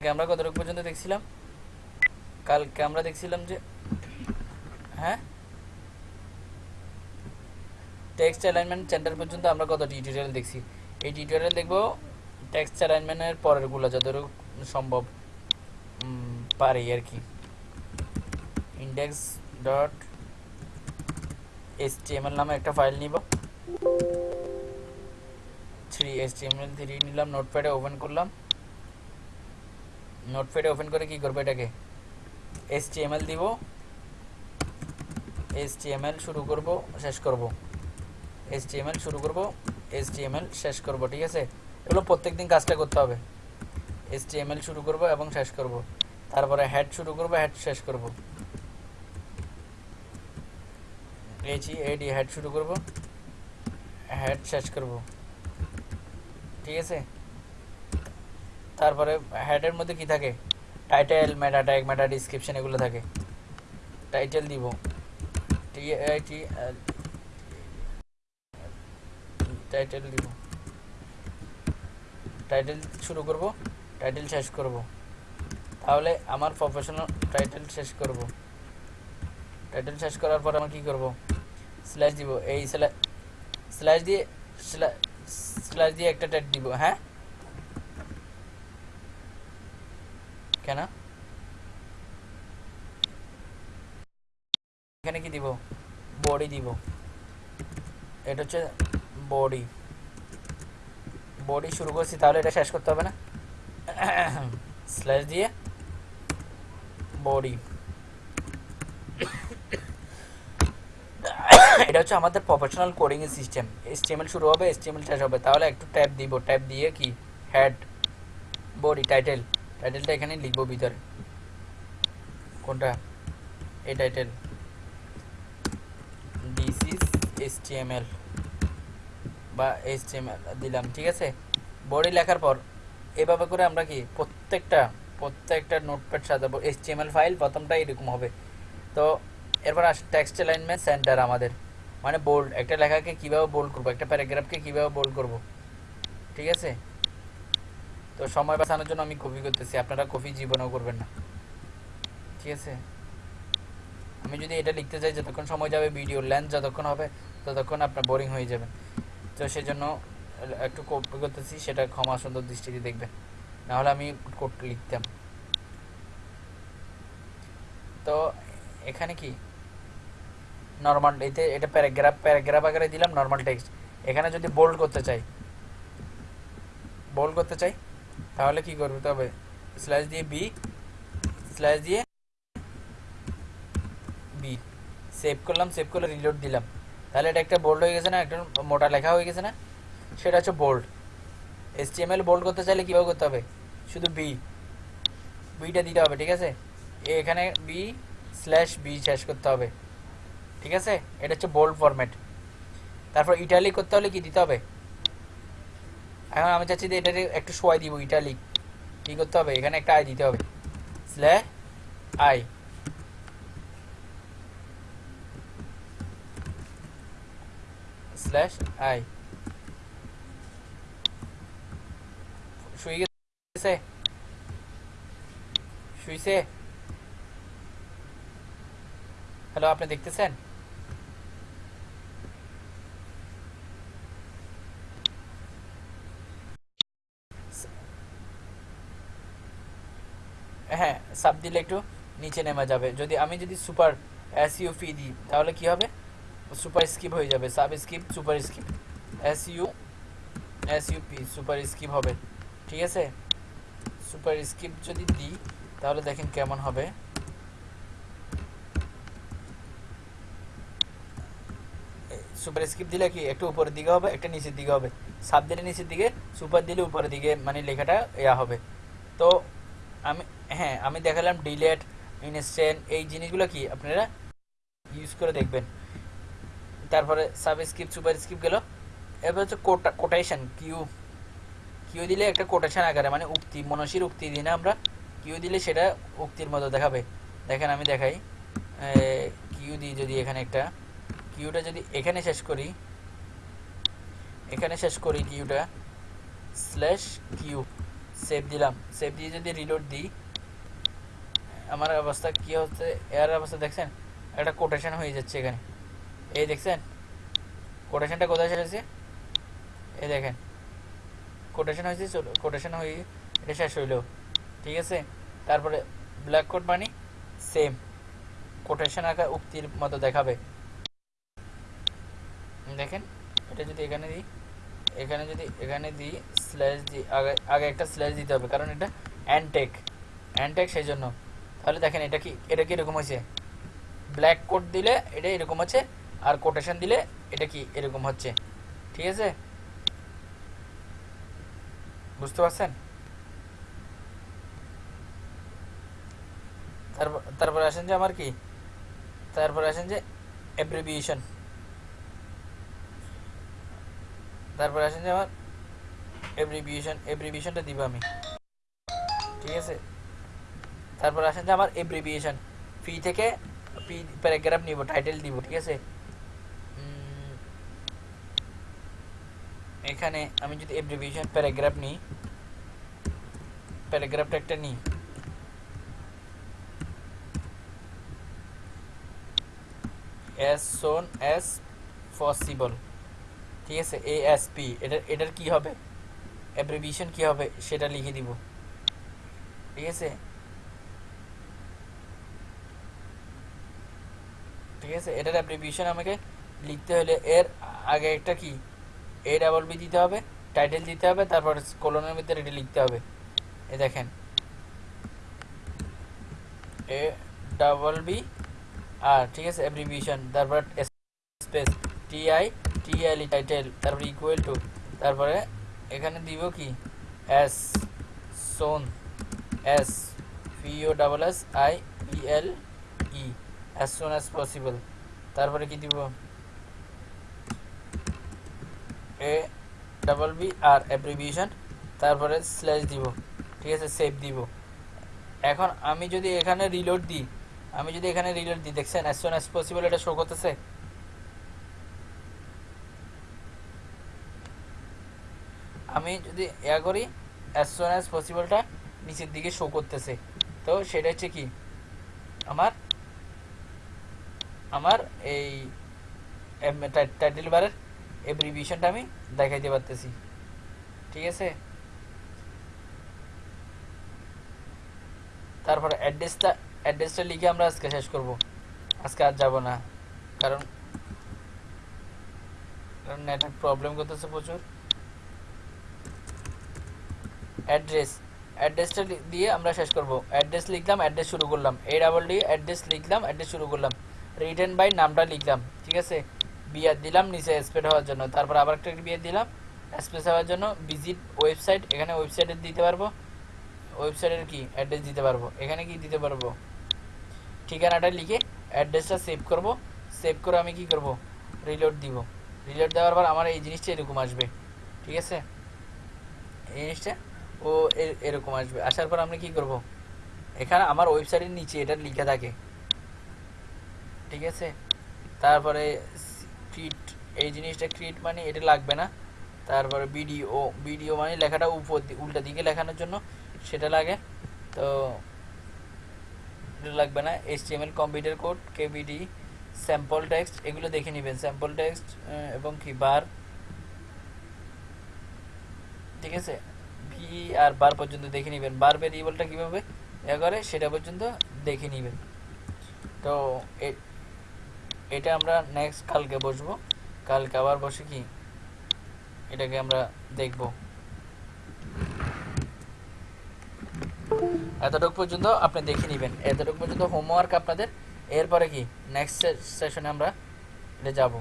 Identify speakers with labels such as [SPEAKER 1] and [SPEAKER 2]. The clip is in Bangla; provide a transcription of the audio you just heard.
[SPEAKER 1] কালকে আমরা কতটুকু পর্যন্ত দেখছিলাম? কালকে আমরা দেখছিলাম যে হ্যাঁ? টেক্সট অ্যালাইনমেন্ট সেন্টার পর্যন্ত আমরা কত টিউটোরিয়াল দেখছি? এই টিউটোরিয়াল দেখব টেক্সট অ্যালাইনমেন্টের পরেরগুলো যতটুকু সম্ভব পারি আর কি। ইন্ডেক্স ডট এসটিএমএল নামে একটা ফাইল নিব। থ্রি এসটিএমএল থ্রি নিলাম নোটপ্যাডে ওপেন করলাম। নোটপ্যাডে ওপেন করে কি করব এটাকে? এসটিএমএল দিব। এসটিএমএল শুরু করব, শেষ করব। এসটিএমএল শুরু করব এসটিএমএল শেষ করব, ঠিক আছে? এগুলো প্রত্যেকদিন কাজটা করতে হবে। এসটিএমএল শুরু করব এবং শেষ করব। তারপরে হেড শুরু করব হেড শেষ করব। এইচি এডি হেড শুরু করব হেড শেষ করব। ঠিক আছে? তারপরে হেডের মধ্যে কি থাকে? Title meta tag meta description এগুলো থাকে। টাইটেল দিব। টি টাইটেল দিব। টাইটেল শুরু করব টাইটেল শেষ করব। তাহলে আমার প্রফেশনাল টাইটেল শেষ করব। টাইটেল শেষ করার পর আমি কি করব? স্ল্যাশ দিব। এই স্ল্যাশ দিয়ে স্ল্যাশ দিয়ে একটা ট্যাগ দিব হ্যাঁ? কেন? এখানে কি দিব? বডি দিব। এটা হচ্ছে বডি। বডি শুরু করছি, তাহলে এটা শেষ করতে হবে না? স্ল্যাশ দিয়ে বডি। এটা হচ্ছে আমাদের প্রফেশনাল কোডিং সিস্টেম এসটিএমএল শুরু হবে এসটিএমএল শেষ হবে। তাহলে একটু ট্যাব দিব। ট্যাব দিয়ে কি? হেড বডি টাইটেল টাইটেলটা এখানে লিখব ভিতরে। কোনটা? এই টাইটেল দিস ইজ এসটিএমএল বা এসটিএমএল দিলাম, ঠিক আছে? বডি লেখার পর এভাবে করে আমরা কি প্রত্যেকটা প্রত্যেকটা নোটপ্যাড সাজাবো। এসটিএমএল ফাইল প্রথমটা এরকম হবে। তো এরপর আস টেক্সট অ্যালাইনমেন্ট সেন্টার আমাদের। মানে বোল্ড একটা লেখাকে কীভাবে বোল্ড করব, একটা প্যারাগ্রাফকে কীভাবে বোল্ড করব, ঠিক আছে? তো সময় বাঁচানোর জন্য আমি কপি করতেছি। আপনারা কপি জীবনও করবেন না। ঠিক আছে? আমি যদি এটা লিখতে চাই যতক্ষণ সময় যাবে ভিডিও লেন্থ যতক্ষণ হবে, ততক্ষণ আপনার বোরিং হয়ে যাবেন তো সেজন্য একটু কপি করতেছি, সেটা ক্ষমা সুন্দর দৃষ্টিতে দেখবেন। নাহলে আমি কোড লিখতাম। তো এখানে কি? নর্মাল এতে এটা প্যারাগ্রাফ প্যারাগ্রাফ আকারে দিলাম নর্মাল টেক্সট এখানে যদি বোল্ড করতে চাই বোল্ড করতে চাই তাহলে কি করতে তবে? স্ল্যাশ দিয়ে বি স্ল্যাশ দিয়ে বি সেভ করলাম সেভ করে রিলোড দিলাম। তাহলে এটা একটা বোল্ড হয়ে গেছে না? একটা মোটা লেখা হয়ে গেছে না? সেটা হচ্ছে বোল্ড এস এসটিএমএল বোল্ড করতে চাইলে কীভাবে করতে হবে? শুধু বি বিটা দিতে হবে, ঠিক আছে? এখানে বি স্ল্যাশ বি শেষ করতে হবে। ঠিক আছে? এটা হচ্ছে বোল্ড ফরম্যাট তারপর ইটালি করতে হলে কি দিতে হবে? এখন আমি চাচ্ছি যে এটাকে একটু সোয়াই দিব ইটালিক কি করতে হবে? এখানে একটা আই দিতে হবে। Slash I. Slash I. Hello, আপনি দেখতেছেন? হ্যাঁ সাব দিলে একটু নিচে নেমে যাবে। যদি আমি যদি সুপার এস ইউ পি দিই, তাহলে কি হবে? সুপার স্কিপ হয়ে যাবে। Subscript superscript S U S U P superscript হবে। ঠিক আছে? সুপার স্কিপ যদি দিই, তাহলে দেখেন কেমন হবে। সুপার স্কিপ দিলে কি? একটু উপরের দিকে হবে, একটা নিচের দিকে হবে। সাব দিলে নিচের দিকে সুপার দিলে উপরের দিকে মানে লেখাটা ইয়া হবে। তো আমি হ্যাঁ আমি দেখালাম ডিলেট ইনস্ট্যান্ট এই জিনিসগুলো কি আপনারা ইউজ করে দেখবেন। তারপরে সাব স্কিপ সুপার স্কিপ গেল। এবার হচ্ছে কোটা কোটেশন কিউ কিউ দিলে একটা কোটেশন আকারে মানে উক্তি, মনসির উক্তি দিই না আমরা। কিউ দিলে সেটা উক্তির মতো দেখাবে। দেখেন আমি দেখাই। কিউ দিই যদি এখানে একটা। কিউটা যদি এখানে শেষ করি, এখানে শেষ করি কিউটা স্ল্যাশ কিউ সেভ দিলাম। সেভ দিয়ে যদি রিলোড দিই, আমার অবস্থা কি হচ্ছে? এর অবস্থা দেখছেন? একটা কোটেশন হয়ে যাচ্ছে এখানে। এই দেখছেন? কোটেশনটা কোথায় হয়েছে এই দেখেন। কোটেশন হয়েছে কোটেশন হয়ে এটা শেষ হইল। ঠিক আছে? তারপরে ব্ল্যাক কোড মানে সেম কোটেশন আকার উক্তির মতো দেখাবে। দেখেন? এটা যদি এখানে দিই এখানে যদি, এখানে দিই স্ল্যাশ দিই আগে আগে একটা স্ল্যাশ দিতে হবে, কারণ এটা অ্যান্টেক অ্যান্টেক সেই জন্য তাহলে দেখেন এটা কি এটা কি এরকম হয়েছে? ব্ল্যাক কোট দিলে এটা এরকম হচ্ছে, আর কোটেশন দিলে এটা কি এরকম হচ্ছে। ঠিক আছে? বুঝতে পারছেন? তারপর, তারপরে আসেন যে আমার কি? তারপরে আসেন যে অ্যাব্রিভিয়েশন তারপরে আসেন যে আমার এব্রিভিয়েশন এব্রিভিয়েশনটা দিব আমি। ঠিক আছে? তারপর আসেন যে আমার এব্রিভিয়েশন ফি থেকে পি প্যারাগ্রাফ নিব টাইটেল দিব, ঠিক আছে? এখানে আমি যদি এব্রিভিয়েশন প্যারাগ্রাফ নিই প্যারাগ্রাফটা একটা নিই। As soon as possible ঠিক আছে এএসপি এটার এটার কি হবে? অ্যাব্রিভিয়েশন কি হবে? সেটা লিখে দিব। ঠিক আছে? ঠিক আছে? এটার অ্যাব্রিভিয়েশন আমাকে লিখতে হলে এর আগে একটা কি? এ ডাবল বি দিতে হবে টাইটেল দিতে হবে, তারপর কোলনের ভিতরে এটা লিখতে হবে। এ দেখেন। এ ডাবল বি আর ঠিক আছে অ্যাব্রিভিয়েশন তারপর space T I T L title তারপর ইকুয়াল টু তারপরে এখানে দিব কি? S soon S P O double S I E L E as soon as possible তারপরে কি দিব? A double B R abbreviation তারপরে স্ল্যাশ দিব, ঠিক আছে? সেভ দিব। এখন আমি যদি এখানে রিলোড দিই, আমি যদি এখানে রিলোড দিই, দেখছেন? অ্যাজ সোন অ্যাজ পসিবল এটা শো করতেছে? আমি যদি ইয়া করি অ্যাজ সোন অ্যাজ পসিবলটা নিচের দিকে শো করতেছে। তো সেটা হচ্ছে কি? আমার আমার এই টাইটেল বারের এব্রিভিয়েশনটা আমি দেখাইতে পারতেছি। ঠিক আছে? তারপরে অ্যাড্রেসটা অ্যাড্রেসটা লিখে আমরা আজকে শেষ করব। আজকে আর যাব না। কারণ নেটওয়ার্ক প্রবলেম করতেছে প্রচুর। অ্যাড্রেস, অ্যাড্রেসটা দিয়ে আমরা শেষ করব। অ্যাড্রেস লিখলাম, অ্যাড্রেস শুরু করলাম। এ ডাবল ডি অ্যাড্রেস লিখলাম, অ্যাড্রেস শুরু করলাম। রিটার্ন বাই নামটা লিখলাম, ঠিক আছে? বিয়ার দিলাম, নিচে স্পেড হওয়ার জন্য। তারপর আবার একটা বিয়ার দিলাম, স্পেস হওয়ার জন্য ভিজিট ওয়েবসাইট। এখানে ওয়েবসাইটে দিতে পারব। ওয়েবসাইটের কি? অ্যাড্রেস দিতে পারব। এখানে কি দিতে পারব? ঠিকানাটা লিখে অ্যাড্রেসটা সেভ করব। সেভ করে আমি কি করব? রিলোড দিব। রিলোড দেওয়ার পর আমার এই জিনিসটা এরকম আসবে, ঠিক আছে? এই জিনিসটা ও এরকম আসবে। আসার পর আমরা কি করব? এখানে আমার ওয়েবসাইটের নিচে এটা লিখে থাকে। ঠিক আছে? তারপরে ক্রিট এই জিনিসটা ক্রিট মানে এটা লাগবে না। তারপরে ভিডিও ভিডিও মানে লেখাটা উপর উল্টা দিকে লেখানোর জন্য সেটা লাগে। তো লাগবে না। HTML computer code KBD sample text এগুলো দেখে নেবেন। স্যাম্পল টেক্সট এবং কি বার ঠিক আছে? ভি আর বার পর্যন্ত দেখে নেবেন। বার ভেরিয়েবলটা কীভাবে? এ করে সেটা পর্যন্ত দেখে নেবেন। তো এটা আমরা নেক্সট কালকে বসবো। কালকে আবার বসে কি? এটাকে আমরা দেখব। এতটুকু পর্যন্ত আপনি দেখে নেবেন। এতটুকু পর্যন্ত হোমওয়ার্ক আপনাদের। এরপরে কি? নেক্সট সেশনে আমরা এটা যাব।